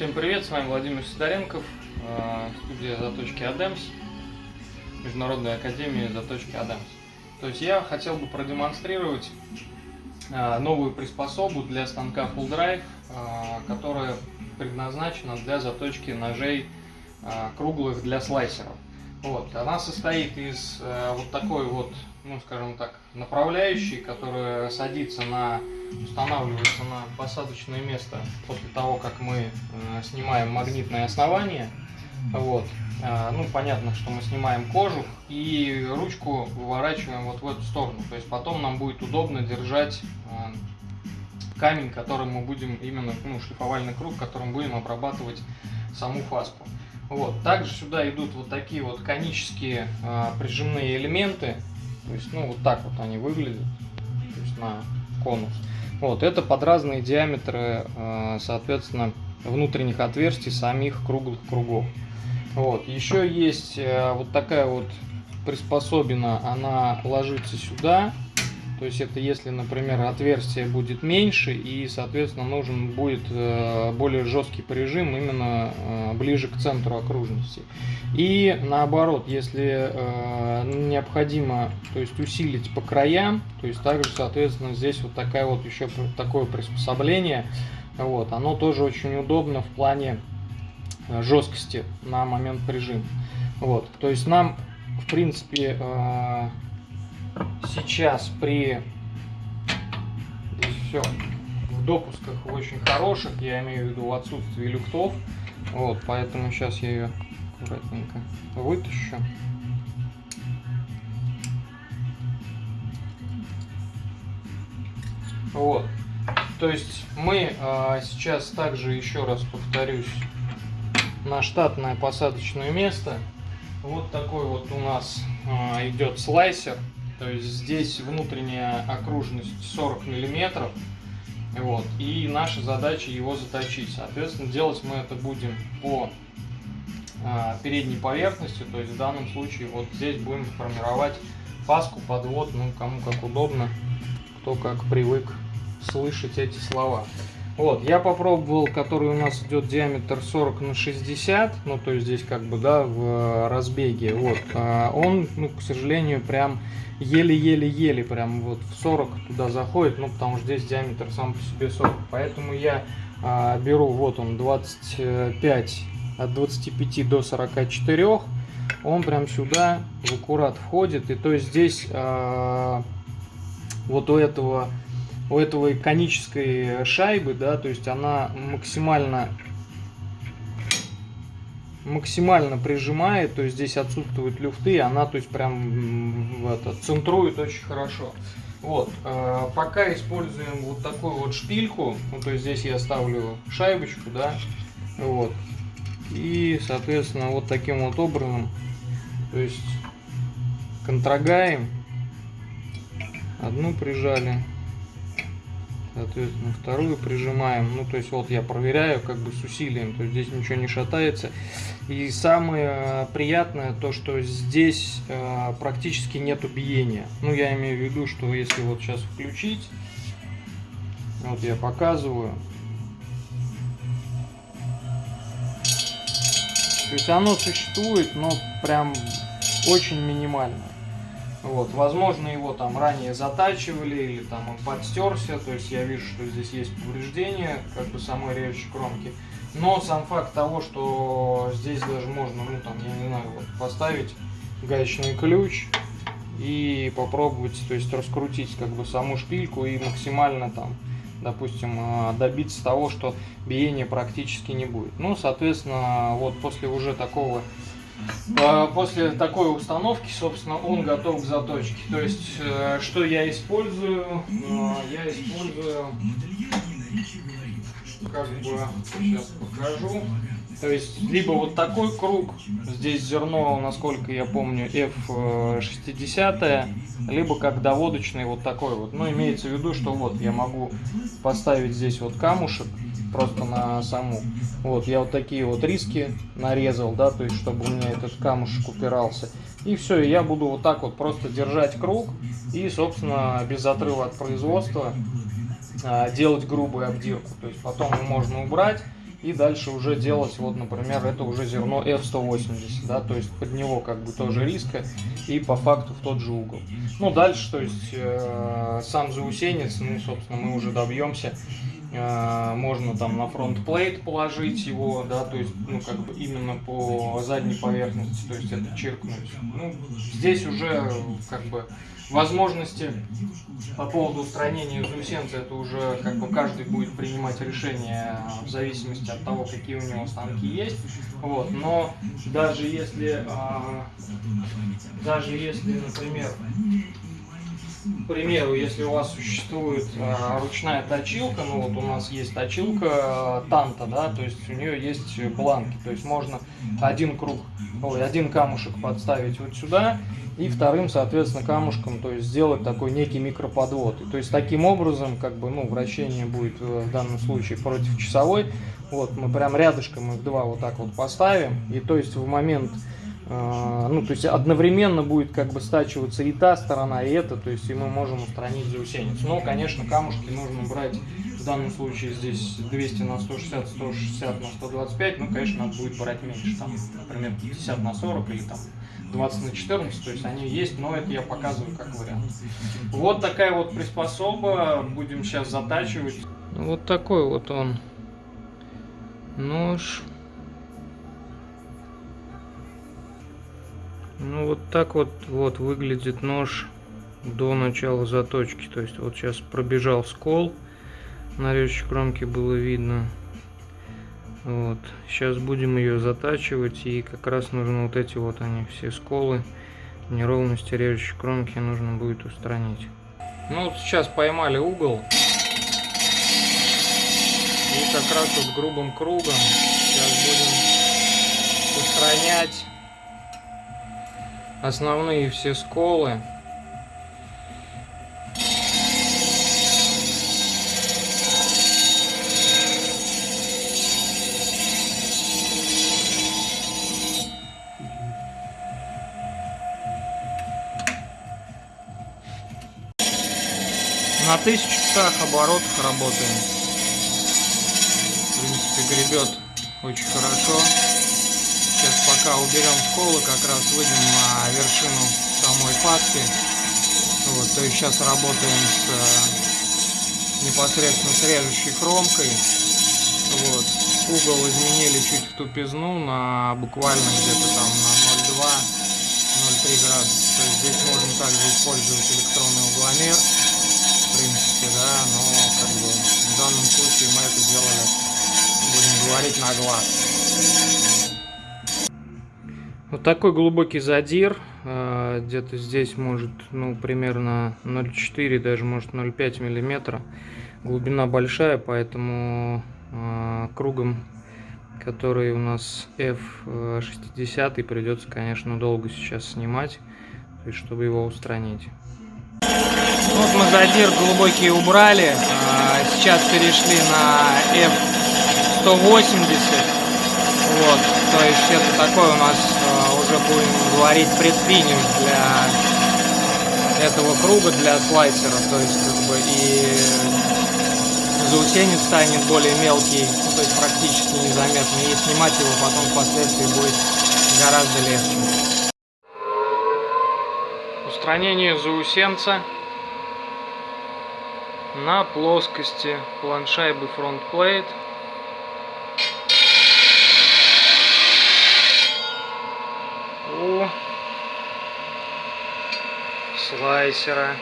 Всем привет, с вами Владимир Сидоренков, э, студия Заточки Адемс, Международная академия Заточки Адемс. То есть я хотел бы продемонстрировать э, новую приспособу для станка Full Drive, э, которая предназначена для заточки ножей круглых для слайсеров. Вот, она состоит из вот такой вот, ну скажем так, направляющей, которая садится на устанавливается на посадочное место после того, как мы э, снимаем магнитное основание. Вот. Э, ну, понятно, что мы снимаем кожух и ручку выворачиваем вот в эту сторону. То есть потом нам будет удобно держать э, камень, которым мы будем именно, ну, шлифовальный круг, которым будем обрабатывать саму фаску. Вот. Также сюда идут вот такие вот конические э, прижимные элементы. То есть, ну, вот так вот они выглядят. То есть на конус. Вот, это под разные диаметры, э, соответственно, внутренних отверстий самих круглых кругов. Вот, еще есть э, вот такая вот приспособина, она ложится сюда, то есть это если, например, отверстие будет меньше и, соответственно, нужен будет э, более жесткий прижим именно э, ближе к центру окружности. И наоборот, если э, необходимо то есть усилить по краям, то есть также, соответственно, здесь вот такая вот еще такое приспособление, вот, оно тоже очень удобно в плане жесткости на момент прижима. Вот, то есть нам, в принципе, сейчас при все в допусках очень хороших, я имею в виду в отсутствии люктов, вот, поэтому сейчас я ее аккуратненько вытащу. Вот, то есть мы а, сейчас также еще раз повторюсь на штатное посадочное место. Вот такой вот у нас а, идет слайсер то есть здесь внутренняя окружность 40 миллиметров. Вот, и наша задача его заточить. Соответственно, делать мы это будем по а, передней поверхности, то есть в данном случае вот здесь будем формировать паску, подвод, ну кому как удобно, кто как привык слышать эти слова. Вот, я попробовал, который у нас идет диаметр 40 на 60, ну то есть здесь как бы, да, в разбеге, вот, а он, ну, к сожалению, прям еле-еле-еле, прям вот в 40 туда заходит, ну потому что здесь диаметр сам по себе 40, поэтому я а, беру, вот он, 25, от 25 до 44, он прям сюда в аккурат входит, и то есть здесь а, вот у этого у этого конической шайбы, да, то есть она максимально максимально прижимает, то есть здесь отсутствуют люфты, она то есть прям это, центрует очень хорошо. Вот, э, пока используем вот такую вот шпильку, ну то есть здесь я ставлю шайбочку, да, вот, и соответственно вот таким вот образом, то есть контрогаем, одну прижали, соответственно вторую прижимаем. Ну то есть вот я проверяю как бы с усилием. То есть здесь ничего не шатается. И самое приятное то что здесь э, практически нет биения ну я имею в виду что если вот сейчас включить вот я показываю. То есть оно существует но прям очень минимально вот, возможно, его там ранее затачивали или там он подстерся, то есть я вижу, что здесь есть повреждения, как бы самой режущей кромки. Но сам факт того, что здесь даже можно, ну там, я не знаю, вот поставить гаечный ключ и попробовать, то есть раскрутить как бы саму шпильку и максимально там, допустим, э, добиться того, что биения практически не будет. Ну, соответственно, вот после уже такого после такой установки, собственно, он готов к заточке. То есть, э, что я использую? А, я использую, как бы, сейчас покажу. То есть, либо вот такой круг, здесь зерно, насколько я помню, F60, либо как доводочный вот такой вот. Ну, имеется в виду, что вот я могу поставить здесь вот камушек, просто на саму. Вот, я вот такие вот риски нарезал, да, то есть, чтобы у меня этот камушек упирался. И все, я буду вот так вот просто держать круг и, собственно, без отрыва от производства а, делать грубую обдирку. То есть, потом можно убрать и дальше уже делать, вот, например, это уже зерно F180, да, то есть под него как бы тоже риска и по факту в тот же угол. Ну, дальше, то есть э, сам заусенец, ну, собственно, мы уже добьемся можно там на фронт плейт положить его, да, то есть, ну, как бы именно по задней поверхности, то есть это чиркнуть. Ну, здесь уже, как бы, возможности по поводу устранения заусенца, это уже как бы каждый будет принимать решение в зависимости от того, какие у него станки есть. Вот. Но даже если, а, даже если, например, к примеру, если у вас существует э, ручная точилка, ну вот у нас есть точилка Танта, да, то есть у нее есть бланки, то есть можно один круг, ой, один камушек подставить вот сюда и вторым, соответственно, камушком, то есть сделать такой некий микроподвод. И, то есть таким образом, как бы, ну, вращение будет э, в данном случае против часовой. Вот мы прям рядышком их два вот так вот поставим, и то есть в момент а, ну, то есть одновременно будет как бы стачиваться и та сторона, и эта, то есть и мы можем устранить заусеницу. Но, конечно, камушки нужно брать, в данном случае здесь 200 на 160, 160 на 125, ну, конечно, надо будет брать меньше, там, например, 50 на 40 или там 20 на 14, то есть они есть, но это я показываю как вариант. Вот такая вот приспособа, будем сейчас затачивать. Вот такой вот он нож. Ну вот так вот, вот выглядит нож до начала заточки. То есть вот сейчас пробежал скол. На режущей кромке было видно. Вот. Сейчас будем ее затачивать. И как раз нужно вот эти вот они все сколы, неровности режущей кромки нужно будет устранить. Ну вот сейчас поймали угол. И как раз вот грубым кругом сейчас будем устранять основные все сколы. На тысячу часах оборотах работаем. В принципе, гребет очень хорошо. Пока уберем сколы, как раз выйдем на вершину самой фаски. Вот, то есть сейчас работаем с э, непосредственно с режущей хромкой. Вот. Угол изменили чуть в тупизну на буквально где-то там на 0,2-0,3 градуса. То есть здесь можно также использовать электронный угломер. В принципе, да, но как бы в данном случае мы это сделали, будем говорить, на глаз. Вот такой глубокий задир, а, где-то здесь может, ну, примерно 0,4, даже может 0,5 миллиметра. Глубина большая, поэтому а, кругом, который у нас F60, придется, конечно, долго сейчас снимать, чтобы его устранить. Вот мы задир глубокий убрали, сейчас перешли на F180. Вот, то есть это такой у нас э, уже будем говорить предфиниш для этого круга, для слайсера. То есть как бы и заусенец станет более мелкий, ну, то есть практически незаметно. И снимать его потом впоследствии будет гораздо легче. Устранение заусенца на плоскости планшайбы фронтплейт. Слайсера